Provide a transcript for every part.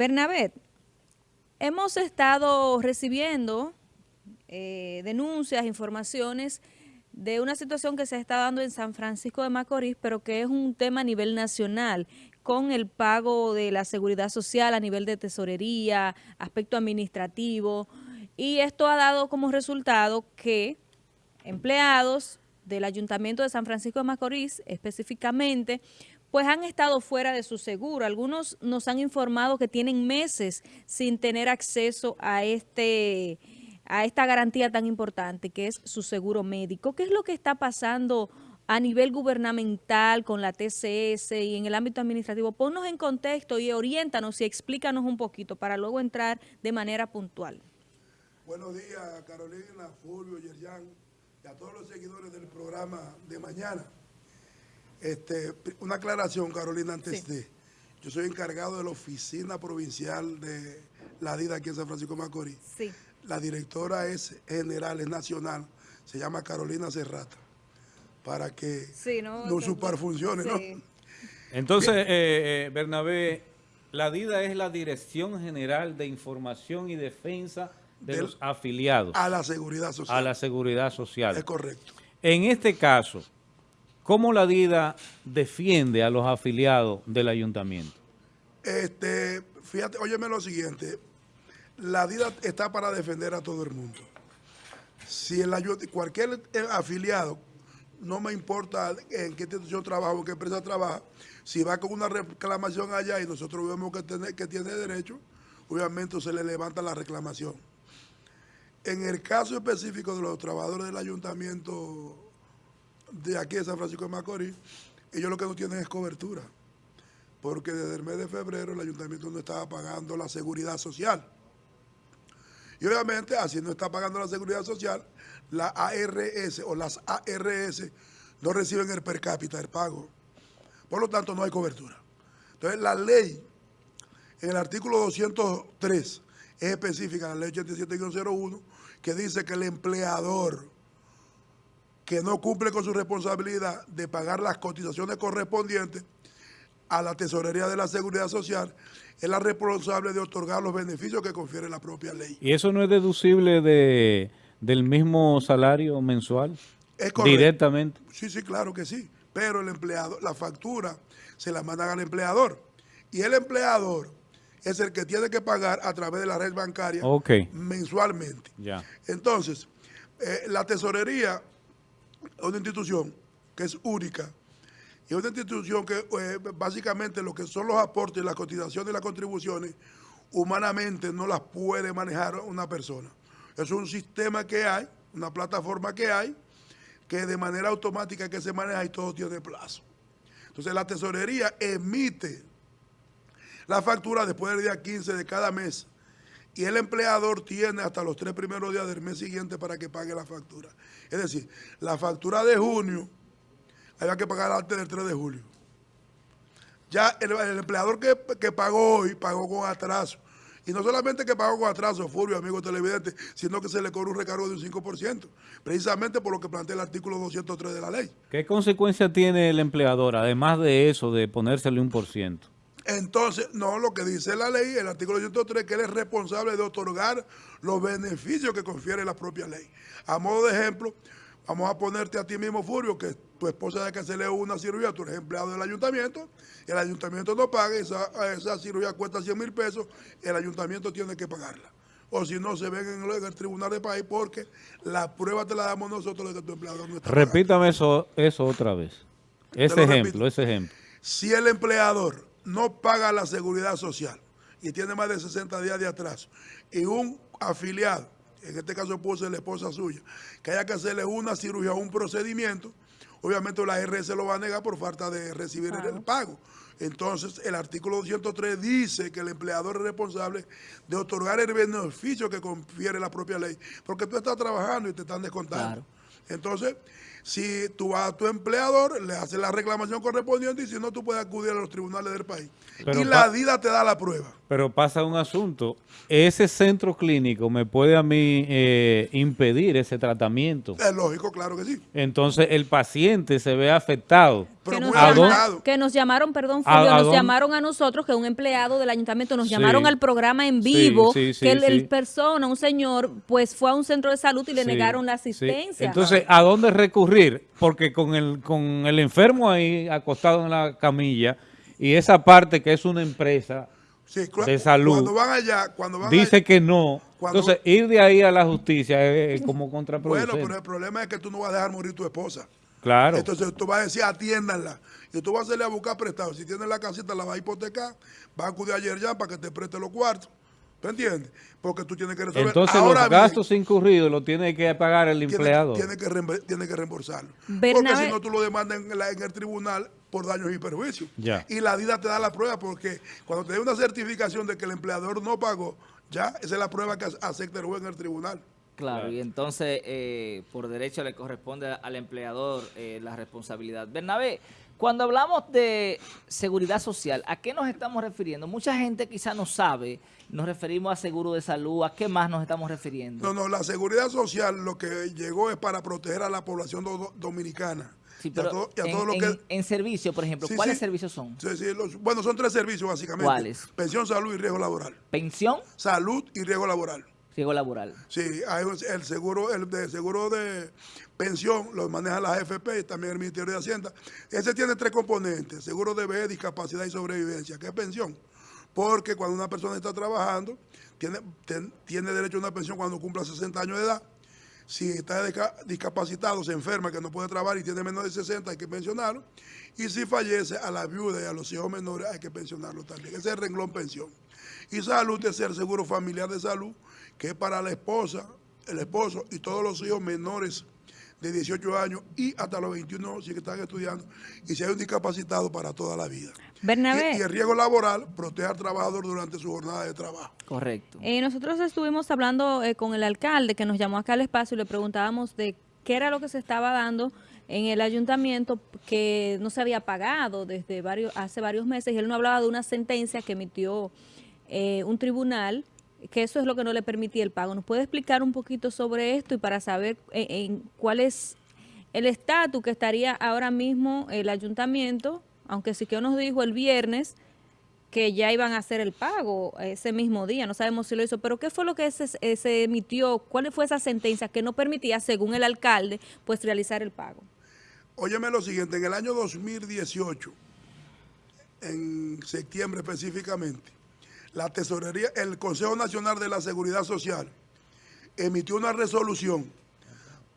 Bernabé, hemos estado recibiendo eh, denuncias, informaciones de una situación que se está dando en San Francisco de Macorís, pero que es un tema a nivel nacional, con el pago de la seguridad social a nivel de tesorería, aspecto administrativo, y esto ha dado como resultado que empleados del Ayuntamiento de San Francisco de Macorís, específicamente, pues han estado fuera de su seguro. Algunos nos han informado que tienen meses sin tener acceso a este a esta garantía tan importante que es su seguro médico. ¿Qué es lo que está pasando a nivel gubernamental con la TCS y en el ámbito administrativo? Ponnos en contexto y oriéntanos y explícanos un poquito para luego entrar de manera puntual. Buenos días, Carolina, Fulvio, Yerjan y a todos los seguidores del programa de mañana. Este, una aclaración, Carolina, antes de... Yo soy encargado de la oficina provincial de la DIDA aquí en San Francisco de Macorís. Sí. La directora es general, es nacional, se llama Carolina Serrata, para que no, no superfuncione, ¿no? Entonces, eh, eh, Bernabé, la DIDA es la Dirección General de Información y Defensa de los afiliados. A la seguridad social. A la seguridad social. Es correcto. En este caso, ¿Cómo la DIDA defiende a los afiliados del ayuntamiento? Este, fíjate, óyeme lo siguiente. La DIDA está para defender a todo el mundo. Si el cualquier afiliado, no me importa en qué institución trabaja o qué empresa trabaja, si va con una reclamación allá y nosotros vemos que tiene, que tiene derecho, obviamente se le levanta la reclamación. En el caso específico de los trabajadores del ayuntamiento de aquí de San Francisco de Macorís, ellos lo que no tienen es cobertura, porque desde el mes de febrero el ayuntamiento no estaba pagando la seguridad social. Y obviamente, así no está pagando la seguridad social, la ARS o las ARS no reciben el per cápita del pago. Por lo tanto, no hay cobertura. Entonces, la ley, en el artículo 203, es específica, la ley 87-01, que dice que el empleador que no cumple con su responsabilidad de pagar las cotizaciones correspondientes a la Tesorería de la Seguridad Social, es la responsable de otorgar los beneficios que confiere la propia ley. ¿Y eso no es deducible de, del mismo salario mensual? Es Directamente. Sí, sí, claro que sí. Pero el empleado, la factura se la mandan al empleador. Y el empleador es el que tiene que pagar a través de la red bancaria mensualmente. Ya. Entonces, eh, la tesorería una institución que es única y una institución que eh, básicamente lo que son los aportes, las cotizaciones y las contribuciones, humanamente no las puede manejar una persona. Es un sistema que hay, una plataforma que hay, que de manera automática que se maneja y todo tiene plazo. Entonces la tesorería emite la factura después del día 15 de cada mes y el empleador tiene hasta los tres primeros días del mes siguiente para que pague la factura. Es decir, la factura de junio hay que pagar antes del 3 de julio. Ya el, empleador que, pagó hoy, pagó con atraso. Y no solamente que pagó con atraso, Fulvio, amigo televidente, sino que se le cobró un recargo de un 5%, precisamente por lo que plantea el artículo 203 de la ley. ¿Qué consecuencia tiene el empleador, además de eso, de ponérsele un por ciento? Entonces, no, lo que dice la ley, el artículo 103, que él es responsable de otorgar los beneficios que confiere la propia ley. A modo de ejemplo, vamos a ponerte a ti mismo, Furio, que tu esposa debe que hacerle una cirugía, tú eres empleado del ayuntamiento, el ayuntamiento no paga, esa, esa cirugía cuesta 100 mil pesos, el ayuntamiento tiene que pagarla. O si no, se ven en el tribunal de país porque la prueba te la damos nosotros de que tu empleado no está Repítame eso, eso otra vez. Ese ejemplo, ese ejemplo. Si el empleador no paga la seguridad social y tiene más de 60 días de atraso, y un afiliado, en este caso puede ser la esposa suya, que haya que hacerle una cirugía o un procedimiento, obviamente la RS lo va a negar por falta de recibir el pago. Entonces, el artículo 203 dice que el empleador es responsable de otorgar el beneficio que confiere la propia ley, porque tú estás trabajando y te están descontando. Entonces, si tú vas a tu empleador, le haces la reclamación correspondiente y si no, tú puedes acudir a los tribunales del país. y la DIDA te da la prueba. Pero pasa un asunto. Ese centro clínico me puede a mí eh, impedir ese tratamiento. Es lógico, claro que sí. Entonces el paciente se ve afectado. que, nos que nos llamaron, perdón, Fulvio, nos llamaron a nosotros, que un empleado del ayuntamiento nos llamaron al programa en vivo, que el, persona, un señor, pues fue a un centro de salud y le negaron la asistencia. Entonces, ¿a dónde recurrir? Porque con el, con el enfermo ahí acostado en la camilla y esa parte que es una empresa de salud. Cuando van allá, cuando van dice que no. Entonces, ir de ahí a la justicia es, como contraproducente. Bueno, pero el problema es que tú no vas a dejar morir tu esposa. Claro. Entonces tú vas a decir, atiéndanla. Y tú vas a hacerle a buscar prestado. Si tienes la casita, la vas a hipotecar, vas a acudir ayer ya para que te preste los cuartos. ¿Te entiendes? Porque tú tienes que resolver. Entonces los gastos incurridos los tiene que pagar el empleado. Tiene, que, tiene que reembolsarlo. Porque si no tú lo demandas en, en, el tribunal por daños y perjuicios. Y la DIDA te da la prueba porque cuando te da una certificación de que el empleador no pagó, ya esa es la prueba que acepta el juez en el tribunal. Claro, y entonces eh, por derecho le corresponde al empleador eh, la responsabilidad. Bernabé, cuando hablamos de seguridad social, ¿a qué nos estamos refiriendo? Mucha gente quizá no sabe, nos referimos a seguro de salud, ¿a qué más nos estamos refiriendo? No, no, la seguridad social lo que llegó es para proteger a la población dominicana. Sí, pero en, servicio, por ejemplo, ¿cuáles servicios son? Sí, sí, bueno, son tres servicios básicamente. ¿Cuáles? Pensión, salud y riesgo laboral. ¿Pensión? Salud y riesgo laboral. Riesgo laboral. Sí, hay el seguro, el de seguro de pensión lo maneja la AFP y también el Ministerio de Hacienda. Ese tiene tres componentes, seguro de vejez, discapacidad y sobrevivencia, que es pensión. Porque cuando una persona está trabajando, tiene, tiene derecho a una pensión cuando cumpla 60 años de edad si está discapacitado, se enferma, que no puede trabajar y tiene menos de 60, hay que pensionarlo. Y si fallece, a la viuda y a los hijos menores hay que pensionarlo también. Ese es el renglón pensión. Y salud es el seguro familiar de salud, que es para la esposa, el esposo y todos los hijos menores de 18 años y hasta los 21 si están estudiando y si hay un discapacitado para toda la vida. Bernabé. Y, el riesgo laboral protege al trabajador durante su jornada de trabajo. Correcto. Eh, nosotros estuvimos hablando eh, con el alcalde que nos llamó acá al espacio y le preguntábamos de qué era lo que se estaba dando en el ayuntamiento que no se había pagado desde varios hace varios meses y él no hablaba de una sentencia que emitió eh, un tribunal que eso es lo que no le permitía el pago. ¿Nos puede explicar un poquito sobre esto y para saber en cuál es el estatus que estaría ahora mismo el ayuntamiento aunque sí que nos dijo el viernes que ya iban a hacer el pago ese mismo día, no sabemos si lo hizo, pero ¿qué fue lo que se, emitió? ¿Cuál fue esa sentencia que no permitía, según el alcalde, pues realizar el pago? Óyeme lo siguiente, en el año 2018, en septiembre específicamente, la tesorería, el Consejo Nacional de la Seguridad Social emitió una resolución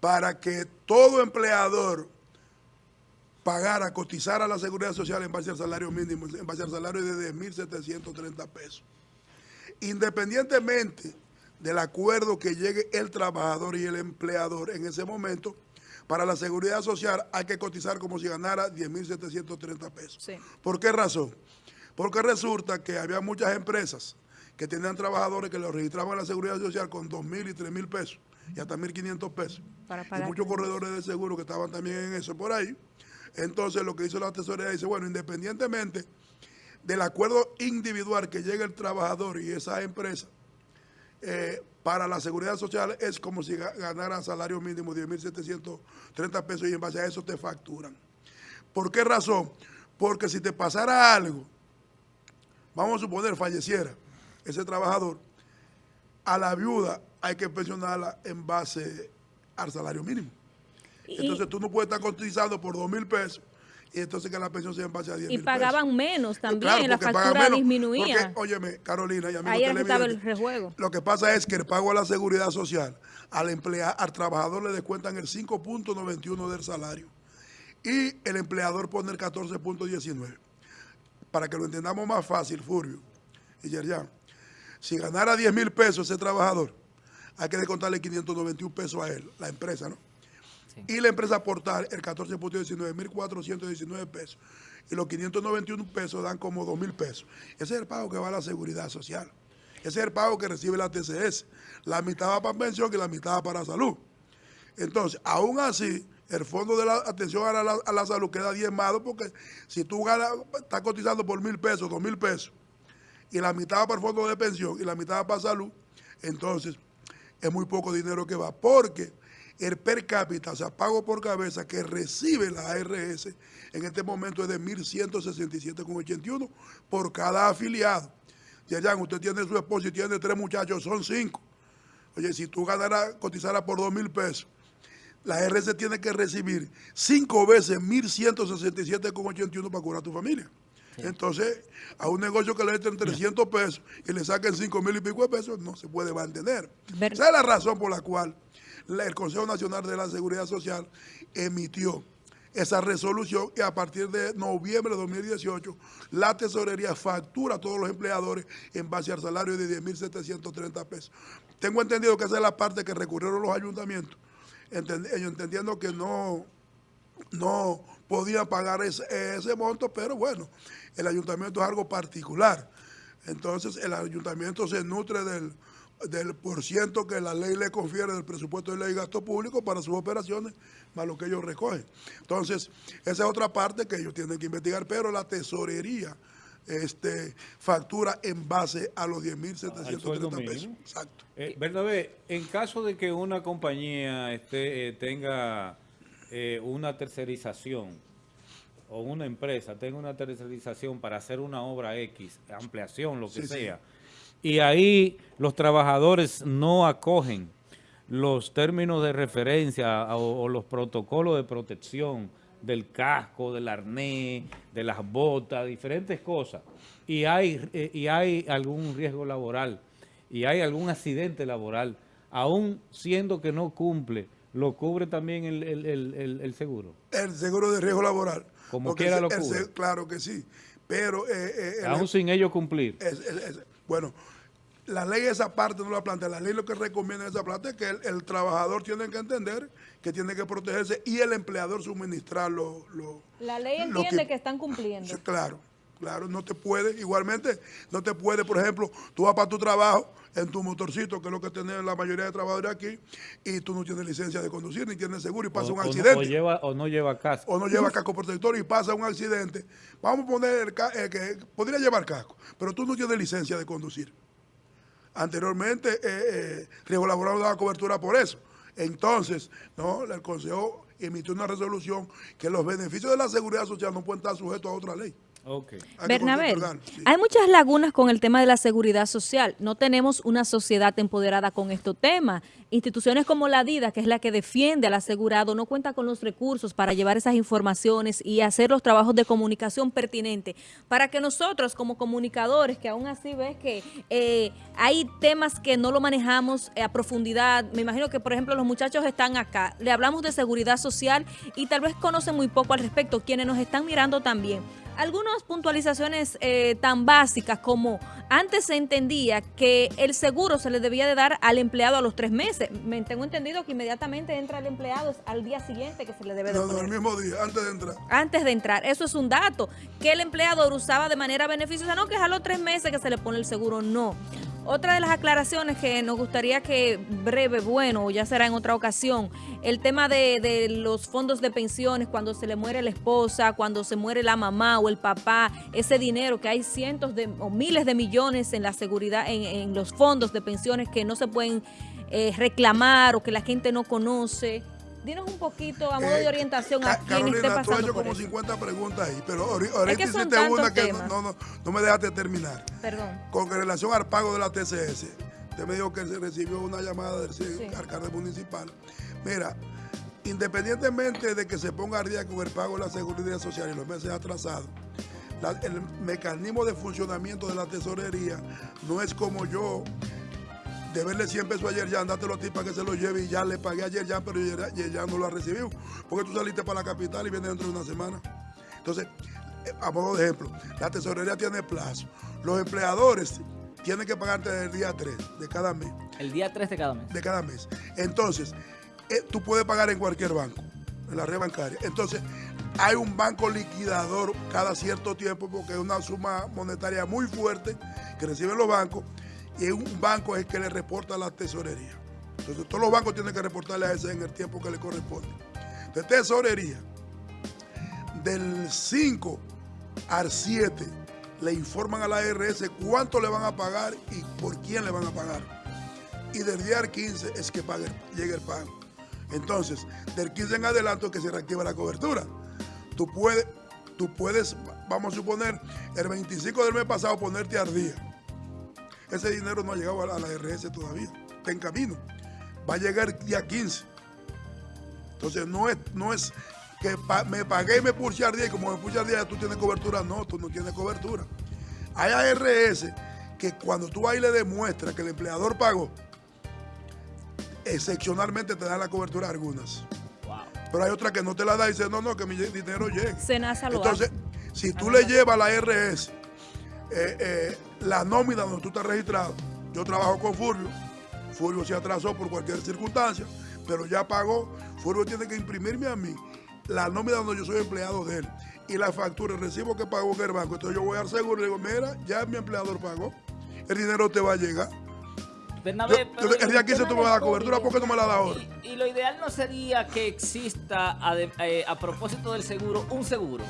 para que todo empleador pagara, cotizar a la seguridad social en base al salario mínimo, en base al salario de 10.730 pesos. Independientemente del acuerdo que llegue el trabajador y el empleador en ese momento, para la seguridad social hay que cotizar como si ganara 10.730 pesos. ¿Por qué razón? Porque resulta que había muchas empresas que tenían trabajadores que los registraban en la seguridad social con 2.000 y 3.000 pesos y hasta 1.500 pesos. y muchos corredores de seguro que estaban también en eso por ahí. Entonces lo que hizo la tesorería dice, bueno, independientemente del acuerdo individual que llegue el trabajador y esa empresa, eh, para la seguridad social es como si ganara salario mínimo 10.730 pesos y en base a eso te facturan. ¿Por qué razón? Porque si te pasara algo, vamos a suponer falleciera ese trabajador, a la viuda hay que pensionarla en base al salario mínimo. Entonces tú no puedes estar cotizando por dos mil pesos y entonces que la pensión sea en base a 10 Y pagaban menos también, la factura disminuía. Porque, óyeme, Carolina, y a mí Ahí estaba el rejuego. Lo que pasa es que el pago a la seguridad social, al empleado, al trabajador le descuentan el 5.91 del salario y el empleador pone el 14.19. Para que lo entendamos más fácil, Furio y Yerjan, si ganara 10 mil pesos ese trabajador, hay que descontarle 591 pesos a él, la empresa, ¿no? Y la empresa aportar el 14.19, pesos. Y los 591 pesos dan como 2.000 pesos. Ese es el pago que va a la seguridad social. Ese es el pago que recibe la TCS. La mitad va para pensión y la mitad va para salud. Entonces, aún así, el fondo de la atención a la, salud queda diezmado porque si tú ganas, estás cotizando por mil pesos, dos mil pesos, y la mitad para el fondo de pensión y la mitad para salud, entonces es muy poco dinero que va, porque el per cápita, o sea, pago por cabeza que recibe la ARS en este momento es de 1.167,81 por cada afiliado. Ya, usted tiene su esposo y tiene tres muchachos, son cinco. Oye, si tú ganaras, cotizaras por dos mil pesos, la ARS tiene que recibir cinco veces 1.167,81 para curar a tu familia. Entonces, a un negocio que le entren 300 pesos y le saquen 5 mil y pico de pesos, no se puede mantener. Esa es la razón por la cual el Consejo Nacional de la Seguridad Social emitió esa resolución y a partir de noviembre de 2018 la tesorería factura a todos los empleadores en base al salario de 10.730 pesos. Tengo entendido que esa es la parte que recurrieron los ayuntamientos, entendiendo que no, no podían pagar ese, ese monto, pero bueno, el ayuntamiento es algo particular. Entonces el ayuntamiento se nutre del del por ciento que la ley le confiere del presupuesto de ley de gasto público para sus operaciones, más lo que ellos recogen. Entonces, esa es otra parte que ellos tienen que investigar, pero la tesorería este, factura en base a los 10.730 pesos. Exacto. Eh, Bernabé, en caso de que una compañía este, eh, tenga eh, una tercerización o una empresa tenga una tercerización para hacer una obra X, ampliación, lo que sea, y ahí los trabajadores no acogen los términos de referencia o, los protocolos de protección del casco, del arnés, de las botas, diferentes cosas, y hay, eh, y hay algún riesgo laboral, y hay algún accidente laboral, aún siendo que no cumple, ¿lo cubre también el, seguro? El seguro de riesgo laboral. Como quiera lo cubre. claro que sí, pero... Eh, eh, aún sin ello cumplir. bueno, la ley esa parte no la plantea. La ley lo que recomienda esa parte es que el, trabajador tiene que entender que tiene que protegerse y el empleador suministrar lo, La ley entiende que, están cumpliendo. claro, claro, no te puede, igualmente, no te puede, por ejemplo, tú vas para tu trabajo en tu motorcito, que es lo que tienen la mayoría de trabajadores aquí, y tú no tienes licencia de conducir, ni tienes seguro, y pasa un accidente. O, lleva, o no lleva casco. O no lleva casco protector y pasa un accidente. Vamos a poner el, eh, que podría llevar casco, pero tú no tienes licencia de conducir. Anteriormente, eh, eh, Riesgo Laboral daba cobertura por eso. Entonces, no, el Consejo emitió una resolución que los beneficios de la seguridad social no pueden estar sujetos a otra ley. Okay. Bernabé, hay muchas lagunas con el tema de la seguridad social. No tenemos una sociedad empoderada con este tema. Instituciones como la DIDA, que es la que defiende al asegurado, no cuenta con los recursos para llevar esas informaciones y hacer los trabajos de comunicación pertinentes para que nosotros como comunicadores, que aún así ves que eh, hay temas que no lo manejamos a profundidad, me imagino que por ejemplo los muchachos están acá, le hablamos de seguridad social y tal vez conocen muy poco al respecto, quienes nos están mirando también algunas puntualizaciones eh, tan básicas como antes se entendía que el seguro se le debía de dar al empleado a los tres meses. Me tengo entendido que inmediatamente entra el empleado al día siguiente que se le debe de No, no, el mismo día, antes de entrar. Antes de entrar. Eso es un dato. Que el empleador usaba de manera beneficiosa. No, que es a los tres meses que se le pone el seguro. No. Otra de las aclaraciones que nos gustaría que breve, bueno, ya será en otra ocasión, el tema de, los fondos de pensiones, cuando se le muere la esposa, cuando se muere la mamá o el papá, ese dinero que hay cientos de o miles de millones en la seguridad, en, los fondos de pensiones que no se pueden eh, reclamar o que la gente no conoce. Dinos un poquito a modo de eh, orientación a quien esté pasando tú has hecho como 50 preguntas ahí, pero ahorita hiciste una que no, no, no, me dejaste terminar. Perdón. Con relación al pago de la TCS, usted me dijo que se recibió una llamada del alcalde municipal. Mira, independientemente de que se ponga al día con el pago de la seguridad social y los meses atrasados, el mecanismo de funcionamiento de la tesorería no es como yo deberle 100 pesos ayer ya, andátelo a ti para que se lo lleve y ya le pagué ayer ya, pero ya, no lo ha recibido. Porque tú saliste para la capital y vienes dentro de una semana. Entonces, eh, a modo de ejemplo, la tesorería tiene plazo. Los empleadores tienen que pagarte el día 3 de cada mes. El día 3 de cada mes. De cada mes. Entonces, eh, tú puedes pagar en cualquier banco, en la red bancaria. Entonces, hay un banco liquidador cada cierto tiempo porque es una suma monetaria muy fuerte que reciben los bancos y un banco es el que le reporta la tesorería. Entonces todos los bancos tienen que reportarle a ese en el tiempo que le corresponde. Entonces tesorería, del 5 al 7, le informan a la ARS cuánto le van a pagar y por quién le van a pagar. Y del día al 15 es que llegue el pago. Entonces, del 15 en adelante es que se reactiva la cobertura. Tú puedes, tú puedes, vamos a suponer, el 25 del mes pasado ponerte al día. Ese dinero no ha llegado a la, a la ARS todavía, está en camino. Va a llegar el día 15. Entonces, no es, no es que pa- me pagué y me puse al día y como me puse al día tú tienes cobertura. No, tú no tienes cobertura. Hay ARS que cuando tú ahí le demuestras que el empleador pagó, excepcionalmente te dan la cobertura algunas. Wow. Pero hay otras que no te la da y dicen, no, no, que mi dinero llegue. Senasa lo Entonces, hace. si tú le llevas a la RS eh, eh, la nómina donde tú estás registrado, yo trabajo con Furio, Furio se atrasó por cualquier circunstancia, pero ya pagó, Furio tiene que imprimirme a mí la nómina donde yo soy empleado de él y la factura, el recibo que pagó en el banco. Entonces yo voy al seguro y le digo, mira, ya mi empleador pagó, el dinero te va a llegar. Bernabé, Yo- pero yo- el día 15 tema tú me das cobertura, ¿por qué no me la das ahora? Y, y lo ideal no sería que exista, eh, a, propósito del seguro, un seguro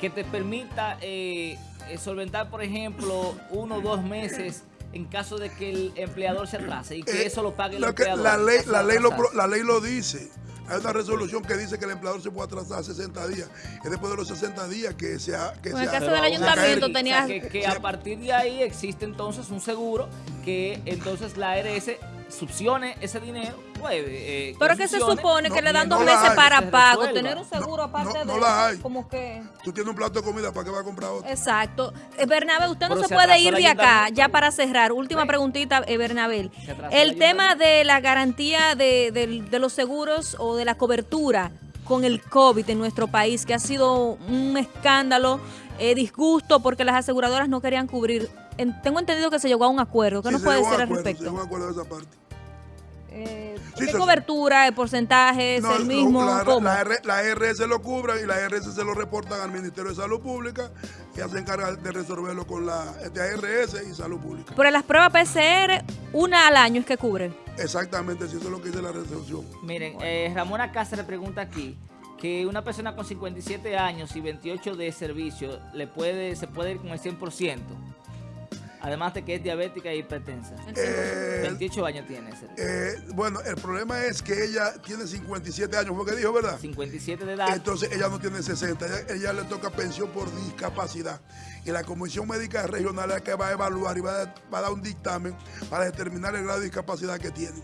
que te permita eh, solventar, por ejemplo, uno o dos meses en caso de que el empleador se atrase y que Eh, eso lo pague el empleador. la, ley, la, ley lo, la ley lo dice. Hay una resolución que dice que el empleador se puede atrasar 60 días. Es después de los 60 días que se ha... Que En se el caso del ayuntamiento tenía- o sea, que, que a partir de ahí existe entonces un seguro que entonces la ARS subsione ese dinero, puede. eh, Pero que se supone No, que le dan no dos la meses hay. para Se pago. resuelva. Tener un seguro No, aparte no, no de la eso, hay. como que... Tú tienes un plato de comida, ¿para qué va a comprar otro? Exacto. Eh, Bernabé, usted no se se puede ir de acá, ya para cerrar. Última Sí. preguntita, eh, atrasó El tema de la garantía de, del- de los seguros o de la cobertura con el COVID en nuestro país, que ha sido un escándalo, eh, disgusto, porque las aseguradoras no querían cubrir. En- tengo entendido que se llegó a un acuerdo. ¿Qué Sí, nos puede decir al acuerdo, Se respecto? llegó a acuerdo de esa parte. Eh, Sí, ¿Qué cobertura, el porcentaje, es No, el mismo? la, ¿Cómo? la R- la RS lo cubre y la RS se lo reportan al Ministerio de Salud Pública y se encarga de resolverlo con la de ARS y Salud Pública. Pero las pruebas PCR, una al año es que cubre. Exactamente, si eso es lo que dice la resolución. Miren, eh, Ramona Cáceres pregunta aquí que una persona con 57 años y 28 de servicio le puede se puede ir con el 100%, además de que es diabética e hipertensa. Eh, 28 años tiene, ese, eh, bueno, el problema es que ella tiene 57 años, fue que dijo, ¿verdad? 57 de edad. Entonces ella no tiene 60, ella, ella le toca pensión por discapacidad. Y la Comisión Médica Regional es la que va a evaluar y va a, va a dar un dictamen para determinar el grado de discapacidad que tiene.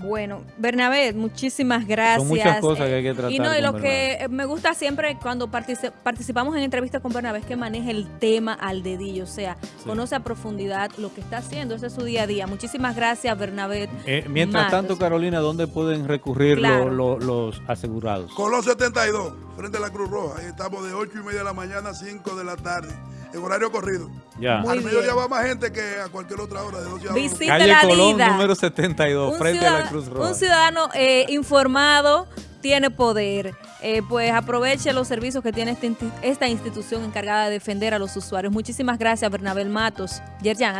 Bueno, Bernabé, muchísimas gracias. muchas cosas que hay que tratar Y no, y lo que me gusta siempre cuando partici- participamos en entrevistas con Bernabé es que maneja el tema al dedillo, o sea, conoce a profundidad lo que está haciendo, ese es su día a día. Muchísimas gracias, Bernabé. Eh, mientras Matos. tanto, Carolina, ¿dónde pueden recurrir lo- Claro. lo- los asegurados? Colón 72, frente a la Cruz Roja. Ahí estamos de 8 y media de la mañana a 5 de la tarde, en horario corrido. Ya. Muy Al bien. mediodía va más gente que a cualquier otra hora, de 12 a 1. Visite Calle la Colón, vida. número 72, Un frente a la Cruz Roja. Un ciudadano eh, informado tiene poder. Eh, pues aproveche los servicios que tiene esta, insti- esta institución encargada de defender a los usuarios. Muchísimas gracias, Bernabel Matos. Yerjan,